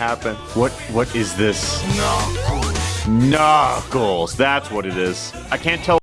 happen. What what is this? Knuckles. Knuckles. That's what it is. I can't tell